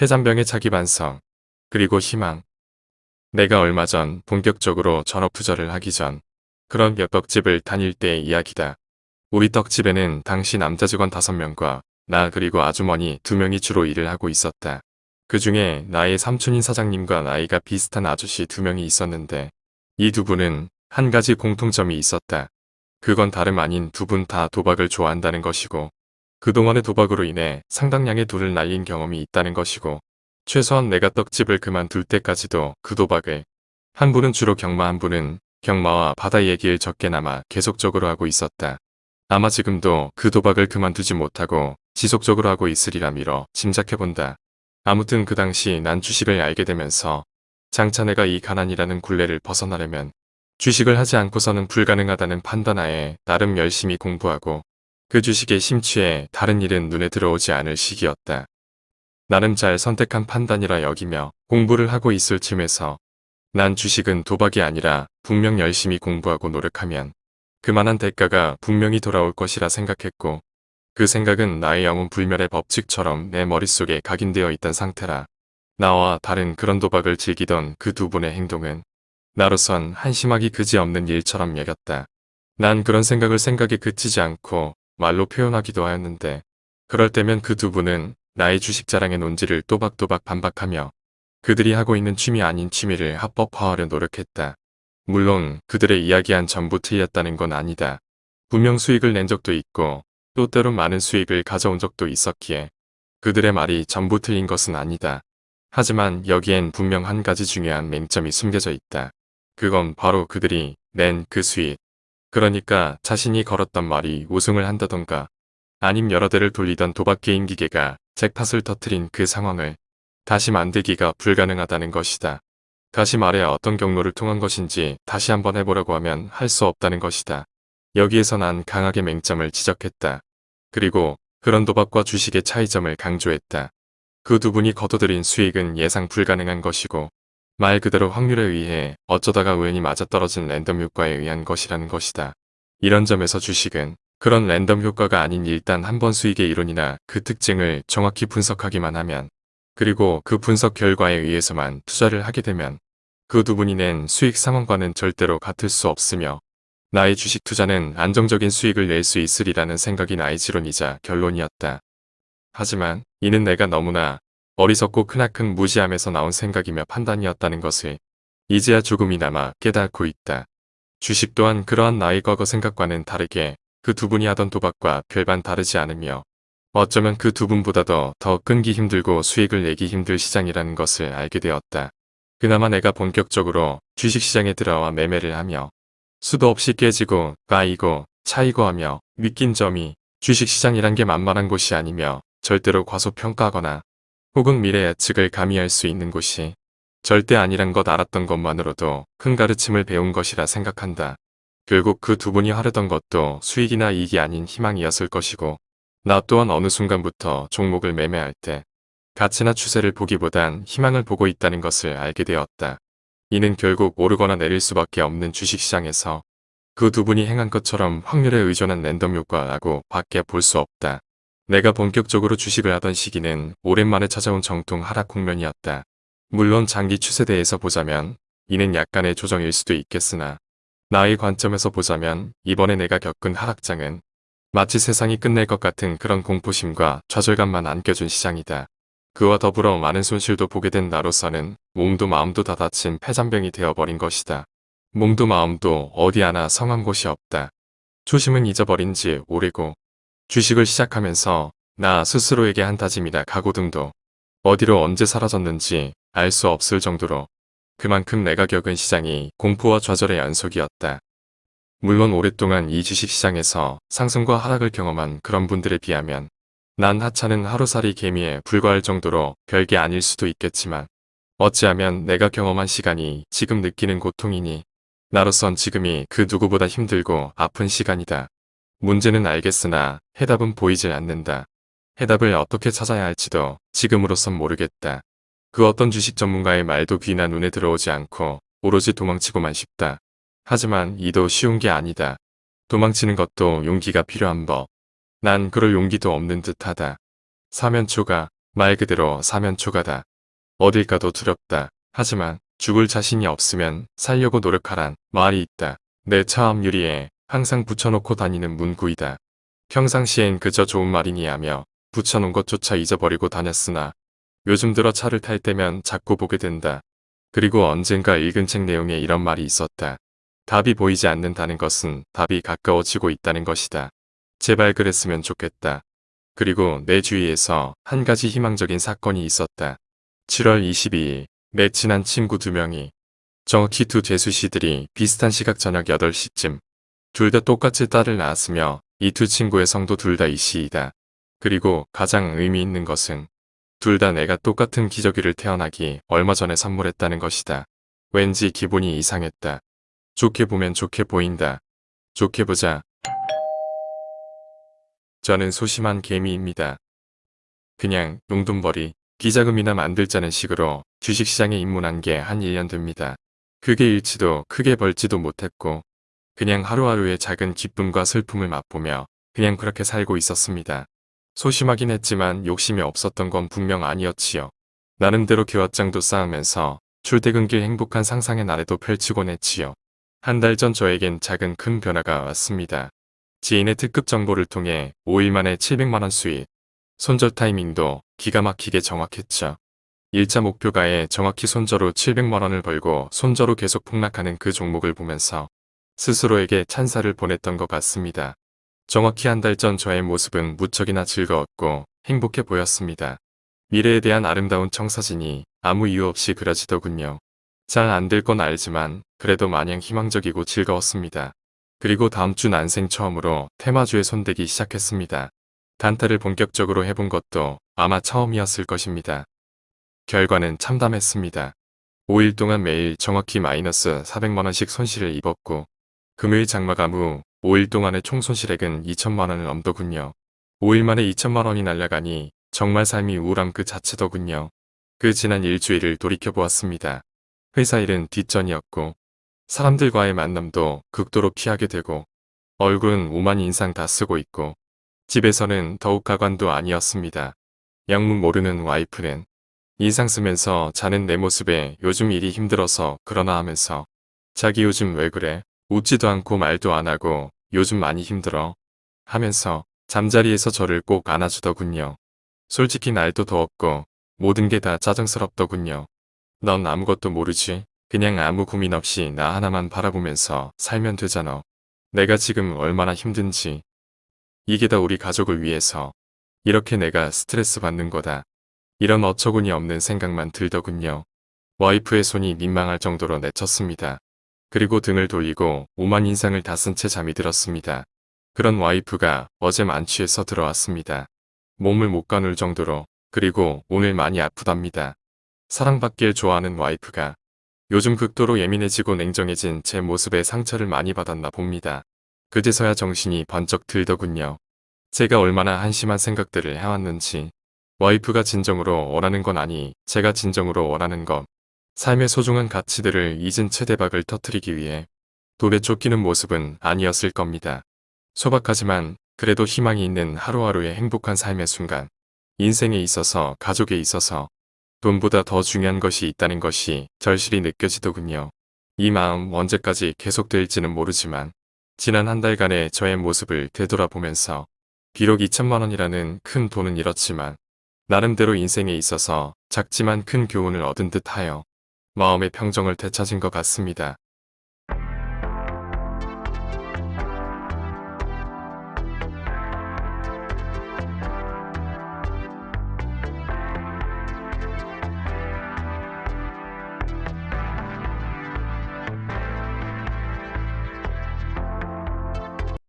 폐잔병의 자기 반성, 그리고 희망. 내가 얼마 전 본격적으로 전업 투자를 하기 전 그런 몇 떡집을 다닐 때의 이야기다. 우리 떡집에는 당시 남자 직원 5명과 나 그리고 아주머니 2명이 주로 일을 하고 있었다. 그 중에 나의 삼촌인 사장님과 나이가 비슷한 아저씨 2명이 있었는데 이 두 분은 한 가지 공통점이 있었다. 그건 다름 아닌 두 분 다 도박을 좋아한다는 것이고 그동안의 도박으로 인해 상당량의 돈을 날린 경험이 있다는 것이고 최소한 내가 떡집을 그만둘 때까지도 그 도박을 한 분은 주로 경마 한 분은 경마와 바다 얘기를 적게나마 계속적으로 하고 있었다. 아마 지금도 그 도박을 그만두지 못하고 지속적으로 하고 있으리라 미뤄 짐작해본다. 아무튼 그 당시 난 주식을 알게 되면서 장차 내가 이 가난이라는 굴레를 벗어나려면 주식을 하지 않고서는 불가능하다는 판단하에 나름 열심히 공부하고 그 주식에 심취해 다른 일은 눈에 들어오지 않을 시기였다. 나름 잘 선택한 판단이라 여기며 공부를 하고 있을 쯤에서 난 주식은 도박이 아니라 분명 열심히 공부하고 노력하면 그만한 대가가 분명히 돌아올 것이라 생각했고 그 생각은 나의 영혼 불멸의 법칙처럼 내 머릿속에 각인되어 있던 상태라 나와 다른 그런 도박을 즐기던 그 두 분의 행동은 나로선 한심하기 그지없는 일처럼 여겼다. 난 그런 생각을 생각에 그치지 않고 말로 표현하기도 하였는데 그럴 때면 그 두 분은 나의 주식 자랑의 논지를 또박또박 반박하며 그들이 하고 있는 취미 아닌 취미를 합법화하려 노력했다. 물론 그들의 이야기한 전부 틀렸다는 건 아니다. 분명 수익을 낸 적도 있고 또 때론 많은 수익을 가져온 적도 있었기에 그들의 말이 전부 틀린 것은 아니다. 하지만 여기엔 분명 한 가지 중요한 맹점이 숨겨져 있다. 그건 바로 그들이 낸 그 수익. 그러니까 자신이 걸었던 말이 우승을 한다던가 아님 여러 대를 돌리던 도박 게임 기계가 잭팟을 터트린 그 상황을 다시 만들기가 불가능하다는 것이다. 다시 말해 어떤 경로를 통한 것인지 다시 한번 해보려고 하면 할 수 없다는 것이다. 여기에서 난 강하게 맹점을 지적했다. 그리고 그런 도박과 주식의 차이점을 강조했다. 그 두 분이 거둬들인 수익은 예상 불가능한 것이고 말 그대로 확률에 의해 어쩌다가 우연히 맞아떨어진 랜덤 효과에 의한 것이라는 것이다. 이런 점에서 주식은 그런 랜덤 효과가 아닌 일단 한 번 수익의 이론이나 그 특징을 정확히 분석하기만 하면 그리고 그 분석 결과에 의해서만 투자를 하게 되면 그 두 분이 낸 수익 상황과는 절대로 같을 수 없으며 나의 주식 투자는 안정적인 수익을 낼 수 있으리라는 생각이 나의 지론이자 결론이었다. 하지만 이는 내가 너무나 어리석고 크나큰 무지함에서 나온 생각이며 판단이었다는 것을 이제야 조금이나마 깨닫고 있다. 주식 또한 그러한 나의 과거 생각과는 다르게 그 두 분이 하던 도박과 별반 다르지 않으며 어쩌면 그 두 분보다도 더 끊기 힘들고 수익을 내기 힘들 시장이라는 것을 알게 되었다. 그나마 내가 본격적으로 주식시장에 들어와 매매를 하며 수도 없이 깨지고 까이고 차이고 하며 느낀 점이 주식시장이란 게 만만한 곳이 아니며 절대로 과소평가하거나 혹은 미래 예측을 가미할 수 있는 곳이 절대 아니란 것 알았던 것만으로도 큰 가르침을 배운 것이라 생각한다. 결국 그 두 분이 하려던 것도 수익이나 이익이 아닌 희망이었을 것이고 나 또한 어느 순간부터 종목을 매매할 때 가치나 추세를 보기보단 희망을 보고 있다는 것을 알게 되었다. 이는 결국 오르거나 내릴 수밖에 없는 주식시장에서 그 두 분이 행한 것처럼 확률에 의존한 랜덤 효과라고 밖에 볼 수 없다. 내가 본격적으로 주식을 하던 시기는 오랜만에 찾아온 정통 하락 국면이었다. 물론 장기 추세대에서 보자면 이는 약간의 조정일 수도 있겠으나 나의 관점에서 보자면 이번에 내가 겪은 하락장은 마치 세상이 끝낼 것 같은 그런 공포심과 좌절감만 안겨준 시장이다. 그와 더불어 많은 손실도 보게 된 나로서는 몸도 마음도 다 다친 폐잔병이 되어버린 것이다. 몸도 마음도 어디 하나 성한 곳이 없다. 초심은 잊어버린 지 오래고 주식을 시작하면서 나 스스로에게 한 다짐이나 각오 등도 어디로 언제 사라졌는지 알 수 없을 정도로 그만큼 내가 겪은 시장이 공포와 좌절의 연속이었다. 물론 오랫동안 이 주식시장에서 상승과 하락을 경험한 그런 분들에 비하면 난 하찮은 하루살이 개미에 불과할 정도로 별게 아닐 수도 있겠지만 어찌하면 내가 경험한 시간이 지금 느끼는 고통이니 나로선 지금이 그 누구보다 힘들고 아픈 시간이다. 문제는 알겠으나 해답은 보이질 않는다. 해답을 어떻게 찾아야 할지도 지금으로선 모르겠다. 그 어떤 주식 전문가의 말도 귀나 눈에 들어오지 않고 오로지 도망치고만 싶다. 하지만 이도 쉬운 게 아니다. 도망치는 것도 용기가 필요한 법. 난 그럴 용기도 없는 듯하다. 사면초가 말 그대로 사면초가다. 어딜 가도 두렵다. 하지만 죽을 자신이 없으면 살려고 노력하란 말이 있다. 내차 앞유리에 항상 붙여놓고 다니는 문구이다. 평상시엔 그저 좋은 말이니 하며 붙여놓은 것조차 잊어버리고 다녔으나 요즘 들어 차를 탈 때면 자꾸 보게 된다. 그리고 언젠가 읽은 책 내용에 이런 말이 있었다. 답이 보이지 않는다는 것은 답이 가까워지고 있다는 것이다. 제발 그랬으면 좋겠다. 그리고 내 주위에서 한 가지 희망적인 사건이 있었다. 7월 22일 내 친한 친구 두 명이 정확히 두 재수씨들이 비슷한 시각 저녁 8시쯤 둘 다 똑같이 딸을 낳았으며 이 두 친구의 성도 둘 다 이씨이다. 그리고 가장 의미 있는 것은 둘 다 내가 똑같은 기저귀를 태어나기 얼마 전에 선물했다는 것이다. 왠지 기분이 이상했다. 좋게 보면 좋게 보인다. 좋게 보자. 저는 소심한 개미입니다. 그냥 용돈벌이, 기자금이나 만들자는 식으로 주식시장에 입문한 게 한 1년 됩니다. 크게 잃지도 크게 벌지도 못했고 그냥 하루하루의 작은 기쁨과 슬픔을 맛보며 그냥 그렇게 살고 있었습니다. 소심하긴 했지만 욕심이 없었던 건 분명 아니었지요. 나름대로 기왓장도 쌓으면서 출퇴근길 행복한 상상의 나래도 펼치곤 했지요. 한 달 전 저에겐 작은 큰 변화가 왔습니다. 지인의 특급 정보를 통해 5일 만에 700만원 수익. 손절 타이밍도 기가 막히게 정확했죠. 일자 목표가에 정확히 손저로 700만원을 벌고 손저로 계속 폭락하는 그 종목을 보면서 스스로에게 찬사를 보냈던 것 같습니다. 정확히 한 달 전 저의 모습은 무척이나 즐거웠고 행복해 보였습니다. 미래에 대한 아름다운 청사진이 아무 이유 없이 그려지더군요. 잘 안 될 건 알지만 그래도 마냥 희망적이고 즐거웠습니다. 그리고 다음 주 난생 처음으로 테마주에 손대기 시작했습니다. 단타를 본격적으로 해본 것도 아마 처음이었을 것입니다. 결과는 참담했습니다. 5일 동안 매일 정확히 마이너스 400만원씩 손실을 입었고 금요일 장마감 후 5일 동안의 총 손실액은 2천만원을 넘더군요. 5일 만에 2천만원이 날아가니 정말 삶이 우울함 그 자체더군요. 그 지난 일주일을 돌이켜보았습니다. 회사 일은 뒷전이었고 사람들과의 만남도 극도로 피하게 되고 얼굴은 오만 인상 다 쓰고 있고 집에서는 더욱 가관도 아니었습니다. 양문 모르는 와이프는 인상 쓰면서 자는 내 모습에 요즘 일이 힘들어서 그러나 하면서 자기 요즘 왜 그래? 웃지도 않고 말도 안 하고 요즘 많이 힘들어 하면서 잠자리에서 저를 꼭 안아주더군요. 솔직히 날도 더웠고 모든 게 다 짜증스럽더군요. 넌 아무것도 모르지? 그냥 아무 고민 없이 나 하나만 바라보면서 살면 되잖아. 내가 지금 얼마나 힘든지. 이게 다 우리 가족을 위해서. 이렇게 내가 스트레스 받는 거다. 이런 어처구니 없는 생각만 들더군요. 와이프의 손이 민망할 정도로 내쳤습니다. 그리고 등을 돌리고 오만 인상을 다 쓴 채 잠이 들었습니다. 그런 와이프가 어제 만취해서 들어왔습니다. 몸을 못 가눌 정도로 그리고 오늘 많이 아프답니다. 사랑받길 좋아하는 와이프가 요즘 극도로 예민해지고 냉정해진 제 모습에 상처를 많이 받았나 봅니다. 그제서야 정신이 번쩍 들더군요. 제가 얼마나 한심한 생각들을 해왔는지 와이프가 진정으로 원하는 건 아니 제가 진정으로 원하는 것 삶의 소중한 가치들을 잊은 채 대박을 터뜨리기 위해 돌에 쫓기는 모습은 아니었을 겁니다. 소박하지만 그래도 희망이 있는 하루하루의 행복한 삶의 순간 인생에 있어서 가족에 있어서 돈보다 더 중요한 것이 있다는 것이 절실히 느껴지더군요. 이 마음 언제까지 계속될지는 모르지만 지난 한 달간의 저의 모습을 되돌아보면서 비록 2천만 원이라는 큰 돈은 잃었지만 나름대로 인생에 있어서 작지만 큰 교훈을 얻은 듯하여 마음의 평정을 되찾은 것 같습니다.